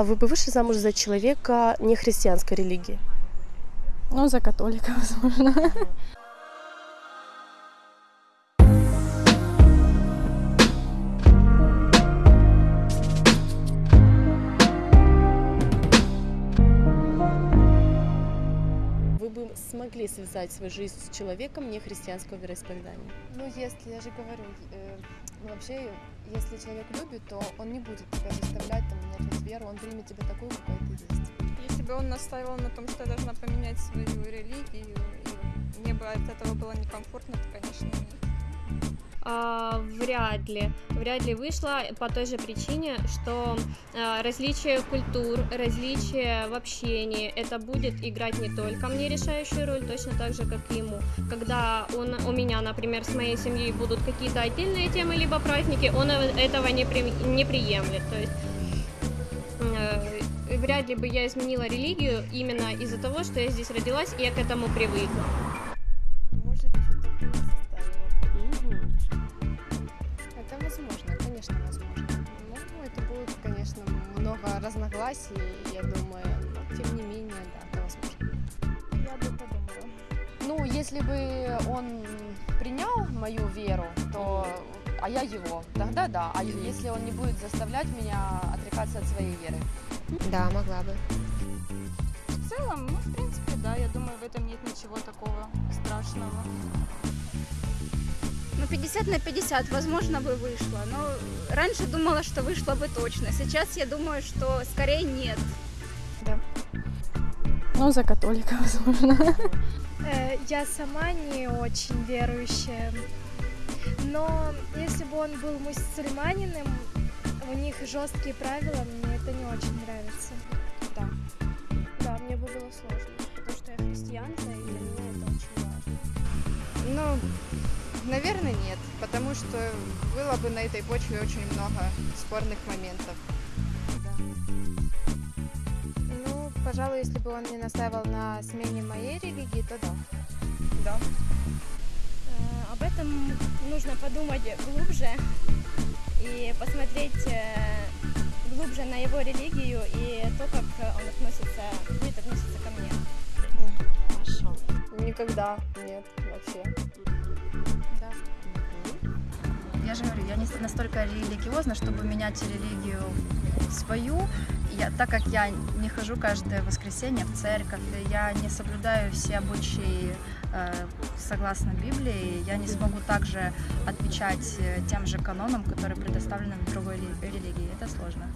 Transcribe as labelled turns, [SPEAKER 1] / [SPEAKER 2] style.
[SPEAKER 1] А вы бы вышли замуж за человека нехристианской религии?
[SPEAKER 2] Ну, за католика, возможно.
[SPEAKER 1] Бы смогли связать свою жизнь с человеком нехристианского вероисповедания?
[SPEAKER 3] Ну, если, я же говорю, э, ну, вообще, если человек любит, то он не будет тебя заставлять там, менять веру, он примет тебя такую, какой ты есть.
[SPEAKER 4] Если бы он настаивал на том, что я должна поменять свою религию, и мне бы от этого было некомфортно, то, конечно, нет.
[SPEAKER 5] А, вряд ли. Вряд ли вышло по той же причине, что а, различие культур, различие в общении, это будет играть не только мне решающую роль, точно так же, как и ему. Когда он, у меня, например, с моей семьей будут какие-то отдельные темы, либо праздники, он этого не, при, не приемлет. То есть э, вряд ли бы я изменила религию именно из-за того, что я здесь родилась и я к этому привыкла.
[SPEAKER 3] Конечно, много разногласий, я думаю, но тем не менее, да, это возможно.
[SPEAKER 4] Я бы подумала.
[SPEAKER 3] Ну, если бы он принял мою веру, то а я его, тогда да. А если он не будет заставлять меня отрекаться от своей веры?
[SPEAKER 6] Да, могла бы.
[SPEAKER 4] В целом, ну, в принципе, да, я думаю, в этом нет ничего такого страшного.
[SPEAKER 7] Ну, 50 на 50, возможно, бы вышло. Но раньше думала, что вышло бы точно. Сейчас я думаю, что скорее нет.
[SPEAKER 2] Ну, за католика, возможно.
[SPEAKER 8] Э, Я сама не очень верующая, но если бы он был мусульманином, у них жесткие правила, мне это не очень нравится.
[SPEAKER 3] Да.
[SPEAKER 8] Да, мне бы было сложно, потому что я христианка, и для меня это очень важно.
[SPEAKER 9] Ну, наверное, нет, потому что было бы на этой почве очень много спорных моментов.
[SPEAKER 8] Ну, пожалуй, если бы он не настаивал на смене моей религии, то да.
[SPEAKER 9] Да.
[SPEAKER 8] Э, Об этом нужно подумать глубже и посмотреть э, глубже на его религию и то, как он относится, будет относиться ко мне.
[SPEAKER 1] Хорошо.
[SPEAKER 3] Никогда нет вообще.
[SPEAKER 10] Я же говорю, я не настолько религиозна, чтобы менять религию свою. Я, так как я не хожу каждое воскресенье в церковь, я не соблюдаю все обычаи э, согласно Библии, я не смогу также отвечать э, тем же канонам, которые предоставлены в другой ли- религии. Это сложно.